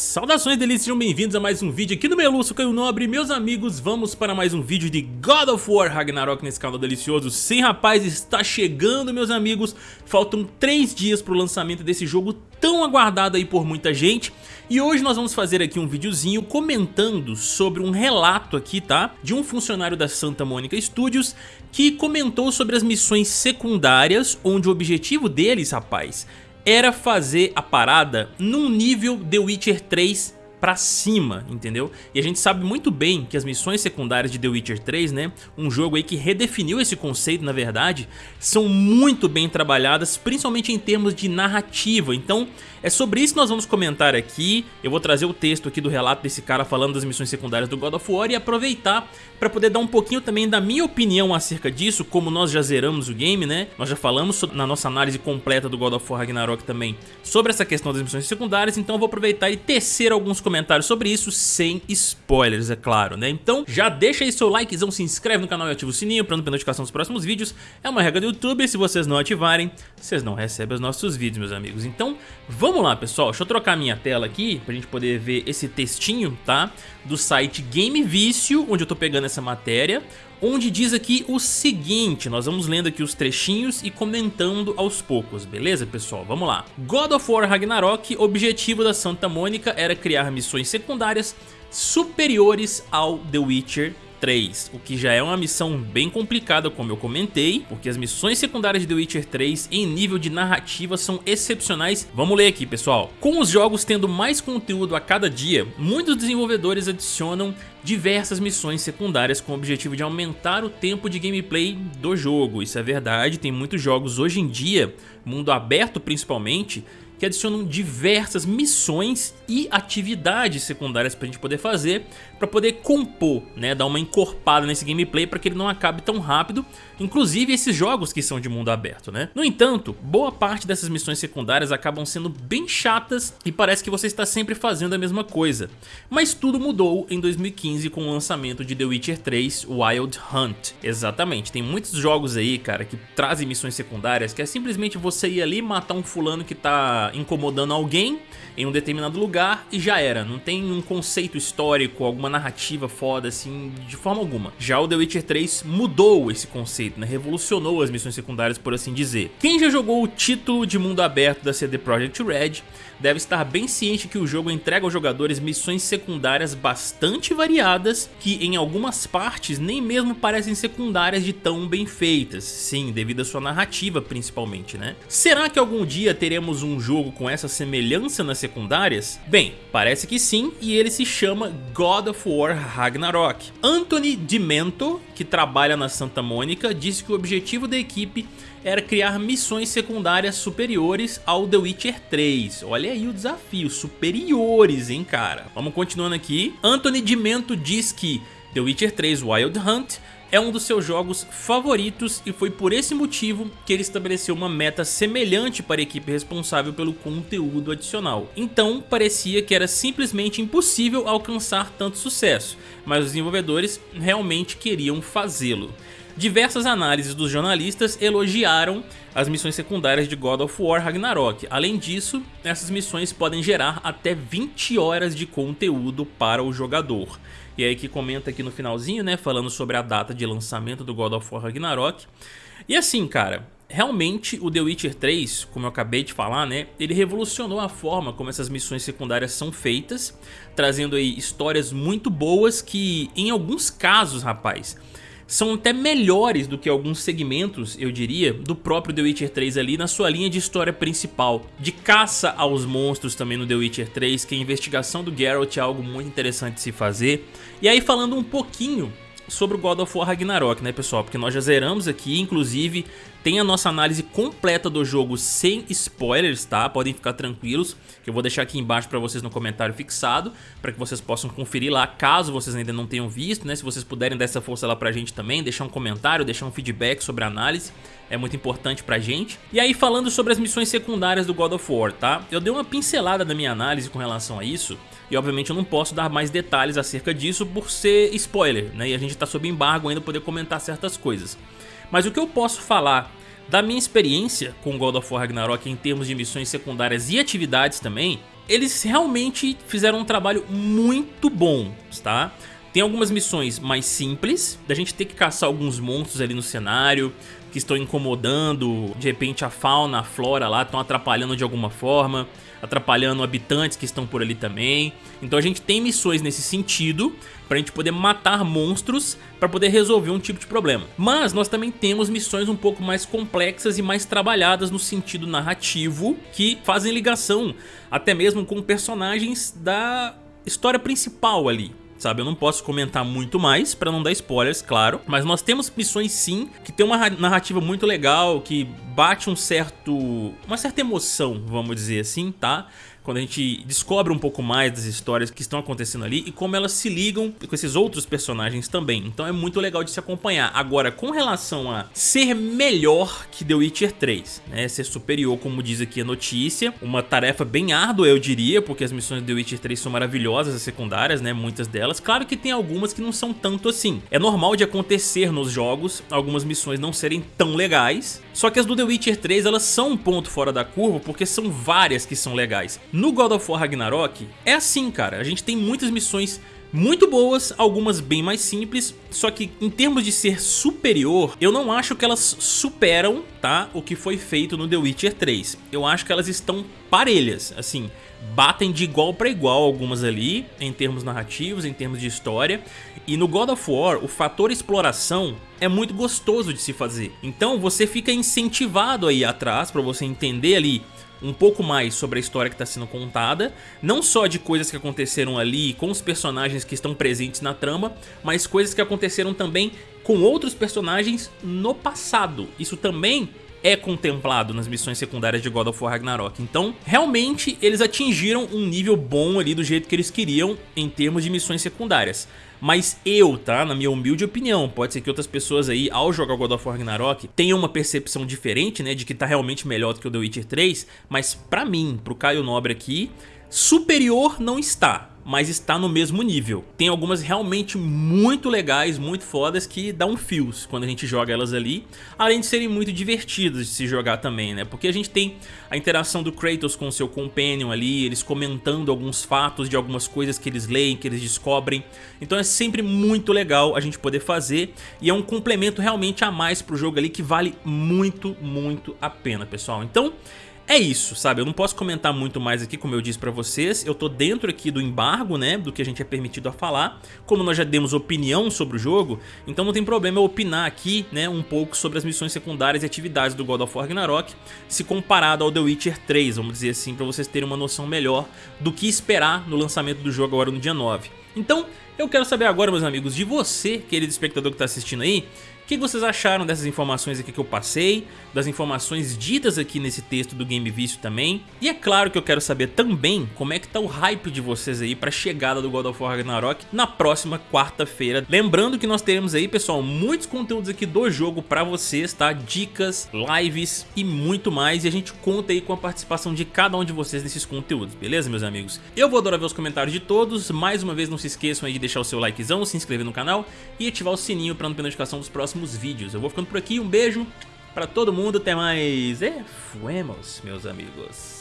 Saudações delícias, sejam bem-vindos a mais um vídeo aqui no Meluço Caio Nobre Meus amigos, vamos para mais um vídeo de God of War Ragnarok nesse canal delicioso. Sim rapaz, está chegando meus amigos. Faltam 3 dias para o lançamento desse jogo tão aguardado aí por muita gente. E hoje nós vamos fazer aqui um videozinho comentando sobre um relato aqui, tá? De um funcionário da Santa Mônica Studios Que comentou sobre as missões secundárias Onde o objetivo deles, rapaz era fazer a parada num nível The Witcher 3 pra cima, entendeu? E a gente sabe muito bem que as missões secundárias de The Witcher 3, né, um jogo aí que redefiniu esse conceito na verdade, são muito bem trabalhadas, principalmente em termos de narrativa, então é sobre isso que nós vamos comentar aqui, eu vou trazer o texto aqui do relato desse cara falando das missões secundárias do God of War e aproveitar para poder dar um pouquinho também da minha opinião acerca disso, como nós já zeramos o game, né? Nós já falamos na nossa análise completa do God of War Ragnarok também sobre essa questão das missões secundárias, então eu vou aproveitar e tecer alguns comentários sobre isso, sem spoilers, é claro, né? Então já deixa aí seu likezão, se inscreve no canal e ativa o sininho para não perder notificação dos próximos vídeos, é uma regra do YouTube, se vocês não ativarem, vocês não recebem os nossos vídeos, meus amigos. Então vamos lá, pessoal, deixa eu trocar minha tela aqui pra gente poder ver esse textinho, tá? Do site Game Vício, onde eu tô pegando essa matéria, onde diz aqui o seguinte, nós vamos lendo aqui os trechinhos e comentando aos poucos, beleza pessoal? Vamos lá. God of War Ragnarok, objetivo da Santa Mônica era criar missões secundárias superiores ao The Witcher 3, o que já é uma missão bem complicada como eu comentei, porque as missões secundárias de The Witcher 3 em nível de narrativa são excepcionais. Vamos ler aqui pessoal. Com os jogos tendo mais conteúdo a cada dia, muitos desenvolvedores adicionam diversas missões secundárias com o objetivo de aumentar o tempo de gameplay do jogo. Isso é verdade, tem muitos jogos hoje em dia, mundo aberto principalmente, que adicionam diversas missões e atividades secundárias pra gente poder fazer, pra poder compor, né, dar uma encorpada nesse gameplay para que ele não acabe tão rápido, inclusive esses jogos que são de mundo aberto, né? No entanto, boa parte dessas missões secundárias acabam sendo bem chatas e parece que você está sempre fazendo a mesma coisa. Mas tudo mudou em 2015 com o lançamento de The Witcher 3 Wild Hunt. Exatamente, tem muitos jogos aí, cara, que trazem missões secundárias que é simplesmente você ir ali matar um fulano que tá incomodando alguém em um determinado lugar e já era. Não tem um conceito histórico, alguma narrativa foda assim, de forma alguma. Já o The Witcher 3 mudou esse conceito, né? Revolucionou as missões secundárias, por assim dizer. Quem já jogou o título de mundo aberto da CD Projekt Red deve estar bem ciente que o jogo entrega aos jogadores missões secundárias bastante variadas que em algumas partes nem mesmo parecem secundárias de tão bem feitas. Sim, devido à sua narrativa principalmente, né? Será que algum dia teremos um jogo com essa semelhança nas secundárias? Bem, parece que sim e ele se chama God of War Ragnarok. Anthony Dimento, que trabalha na Santa Mônica, disse que o objetivo da equipe era criar missões secundárias superiores ao The Witcher 3. Olha aí o desafio, superiores, hein, cara. Vamos continuando aqui. Anthony Dimento diz que The Witcher 3 Wild Hunt é um dos seus jogos favoritos e foi por esse motivo que ele estabeleceu uma meta semelhante para a equipe responsável pelo conteúdo adicional. Então parecia que era simplesmente impossível alcançar tanto sucesso, mas os desenvolvedores realmente queriam fazê-lo. Diversas análises dos jornalistas elogiaram as missões secundárias de God of War Ragnarok. Além disso, essas missões podem gerar até 20 horas de conteúdo para o jogador. E aí que comenta aqui no finalzinho, né, falando sobre a data de lançamento do God of War Ragnarok. E assim, cara, realmente o The Witcher 3, como eu acabei de falar, né, ele revolucionou a forma como essas missões secundárias são feitas, trazendo aí histórias muito boas que, em alguns casos, rapaz, são até melhores do que alguns segmentos, eu diria, do próprio The Witcher 3 ali na sua linha de história principal. De caça aos monstros também no The Witcher 3, que a investigação do Geralt é algo muito interessante de se fazer. E aí falando um pouquinho sobre o God of War Ragnarok, né pessoal? Porque nós já zeramos aqui, inclusive tem a nossa análise completa do jogo sem spoilers, tá? Podem ficar tranquilos, que eu vou deixar aqui embaixo para vocês no comentário fixado, para que vocês possam conferir lá, caso vocês ainda não tenham visto, né? Se vocês puderem dar essa força lá pra gente também, deixar um comentário, deixar um feedback sobre a análise, é muito importante pra gente. E aí falando sobre as missões secundárias do God of War, tá? Eu dei uma pincelada na minha análise com relação a isso, e obviamente eu não posso dar mais detalhes acerca disso por ser spoiler, né? E a gente tá sob embargo ainda poder comentar certas coisas. Mas o que eu posso falar da minha experiência com God of War Ragnarok em termos de missões secundárias e atividades também eles realmente fizeram um trabalho muito bom, tá? Tem algumas missões mais simples, da gente ter que caçar alguns monstros ali no cenário, que estão incomodando, de repente a fauna, a flora lá estão atrapalhando de alguma forma, atrapalhando habitantes que estão por ali também. Então a gente tem missões nesse sentido, pra gente poder matar monstros para poder resolver um tipo de problema. Mas nós também temos missões um pouco mais complexas e mais trabalhadas no sentido narrativo, que fazem ligação até mesmo com personagens da história principal ali sabe? Eu não posso comentar muito mais pra não dar spoilers, claro. Mas nós temos missões sim, que tem uma narrativa muito legal, que bate um certo... uma certa emoção, vamos dizer assim, tá? quando a gente descobre um pouco mais das histórias que estão acontecendo ali e como elas se ligam com esses outros personagens também. Então é muito legal de se acompanhar. Agora, com relação a ser melhor que The Witcher 3, né, ser superior, como diz aqui a notícia, uma tarefa bem árdua, eu diria, porque as missões de The Witcher 3 são maravilhosas, as secundárias, né, muitas delas. Claro que tem algumas que não são tanto assim. É normal de acontecer nos jogos, algumas missões não serem tão legais, só que as do The Witcher 3, elas são um ponto fora da curva, porque são várias que são legais. No God of War Ragnarok, é assim, cara. A gente tem muitas missões muito boas, algumas bem mais simples, só que em termos de ser superior, eu não acho que elas superam, tá, o que foi feito no The Witcher 3. Eu acho que elas estão parelhas, assim, batem de igual para igual algumas ali, em termos narrativos, em termos de história, e no God of War, o fator exploração é muito gostoso de se fazer. Então você fica incentivado aí atrás para você entender ali um pouco mais sobre a história que está sendo contada, não só de coisas que aconteceram ali com os personagens que estão presentes na trama, mas coisas que aconteceram também com outros personagens no passado. Isso também é contemplado nas missões secundárias de God of War Ragnarok. Então, realmente, eles atingiram um nível bom ali do jeito que eles queriam em termos de missões secundárias. Mas eu, tá? Na minha humilde opinião, pode ser que outras pessoas aí, ao jogar God of War Ragnarok, tenham uma percepção diferente, né? De que tá realmente melhor do que o The Witcher 3. Mas pra mim, pro Caio Nobre aqui, superior não está mas está no mesmo nível. Tem algumas realmente muito legais, muito fodas que dão fios quando a gente joga elas ali, além de serem muito divertidas de se jogar também, né? Porque a gente tem a interação do Kratos com o seu companion ali, eles comentando alguns fatos de algumas coisas que eles leem, que eles descobrem. Então é sempre muito legal a gente poder fazer e é um complemento realmente a mais pro jogo ali que vale muito, muito a pena, pessoal. Então é isso, sabe? Eu não posso comentar muito mais aqui, como eu disse pra vocês. Eu tô dentro aqui do embargo, né? Do que a gente é permitido a falar. Como nós já demos opinião sobre o jogo, então não tem problema eu opinar aqui, né? Um pouco sobre as missões secundárias e atividades do God of War Ragnarok, se comparado ao The Witcher 3, vamos dizer assim, pra vocês terem uma noção melhor do que esperar no lançamento do jogo agora no dia 9. Então, eu quero saber agora, meus amigos, de você, querido espectador que está assistindo aí, que vocês acharam dessas informações aqui que eu passei, das informações ditas aqui nesse texto do Game Vício também. E é claro que eu quero saber também como é que tá o hype de vocês aí para a chegada do God of War Ragnarok na próxima quarta-feira. Lembrando que nós teremos aí, pessoal, muitos conteúdos aqui do jogo para vocês, tá? Dicas, lives e muito mais. E a gente conta aí com a participação de cada um de vocês nesses conteúdos, beleza, meus amigos? Eu vou adorar ver os comentários de todos. Mais uma vez, não se esqueçam aí de deixar o seu likezão, se inscrever no canal e ativar o sininho para não perder notificação dos próximos vídeos. Eu vou ficando por aqui, um beijo pra todo mundo, até mais e fuemos, meus amigos.